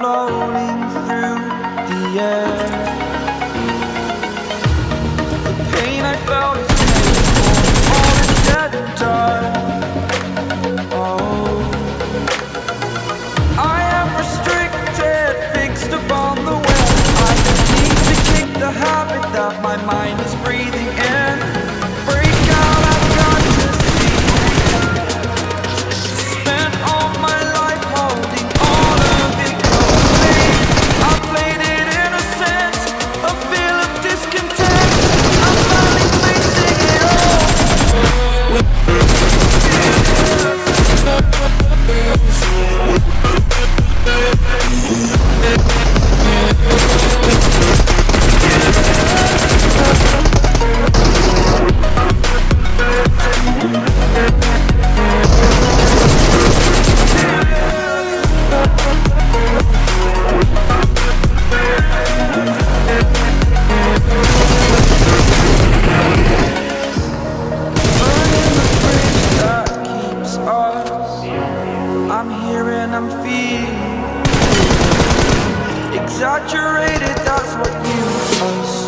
floating through the air. The pain I felt Exaggerated. that's what you.